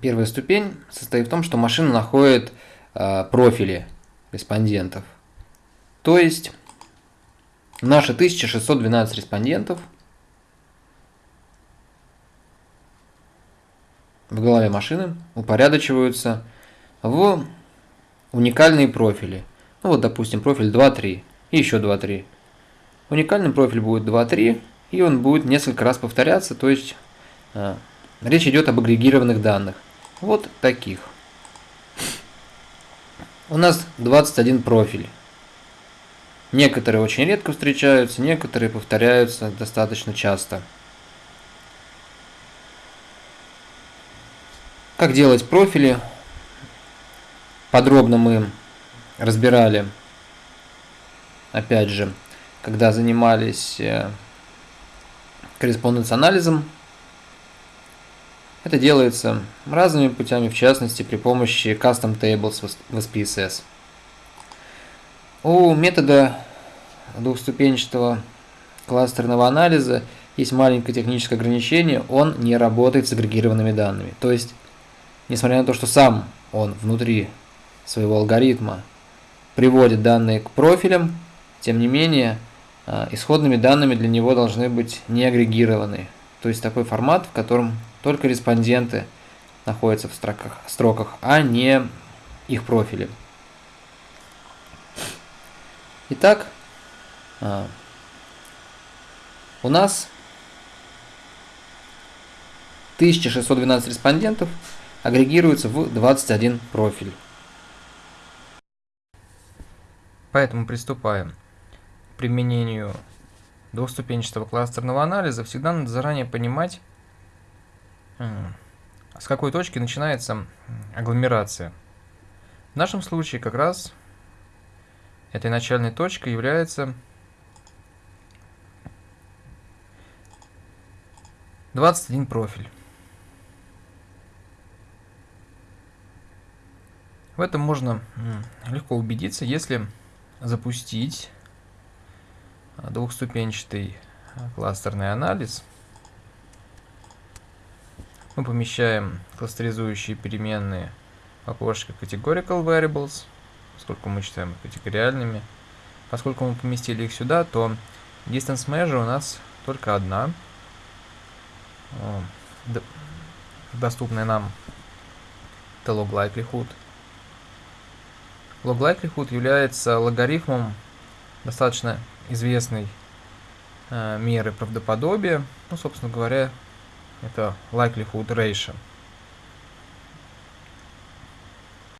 первая ступень состоит в том, что машина находит э, профили респондентов. То есть наши 1612 респондентов в голове машины упорядочиваются в уникальные профили. Ну вот, допустим, профиль 2.3 и еще 2.3. Уникальный профиль будет 2.3, и он будет несколько раз повторяться, то есть э, речь идет об агрегированных данных. Вот таких. У нас 21 профиль. Некоторые очень редко встречаются, некоторые повторяются достаточно часто. Как делать профили? Подробно мы разбирали, опять же, когда занимались э, корреспонденц-анализом. Это делается разными путями, в частности при помощи Custom Tables в SPSS. У метода двухступенчатого кластерного анализа есть маленькое техническое ограничение, он не работает с агрегированными данными. То есть, несмотря на то, что сам он внутри своего алгоритма приводит данные к профилям, тем не менее, а, исходными данными для него должны быть не агрегированы. То есть такой формат, в котором только респонденты находятся в строках, строках а не их профили. Итак, а, у нас 1612 респондентов агрегируются в 21 профиль. Поэтому приступаем к применению двухступенчатого кластерного анализа. Всегда надо заранее понимать, с какой точки начинается агломерация. В нашем случае как раз этой начальной точкой является 21 профиль. В этом можно легко убедиться, если запустить двухступенчатый а, кластерный анализ. Мы помещаем кластеризующие переменные в окошко Categorical Variables, поскольку мы считаем их категориальными. Поскольку мы поместили их сюда, то Distance Measure у нас только одна, доступная нам это log likelihood. Log likelihood является логарифмом достаточно известной э, меры правдоподобия. Ну, собственно говоря, это likelihood ratio.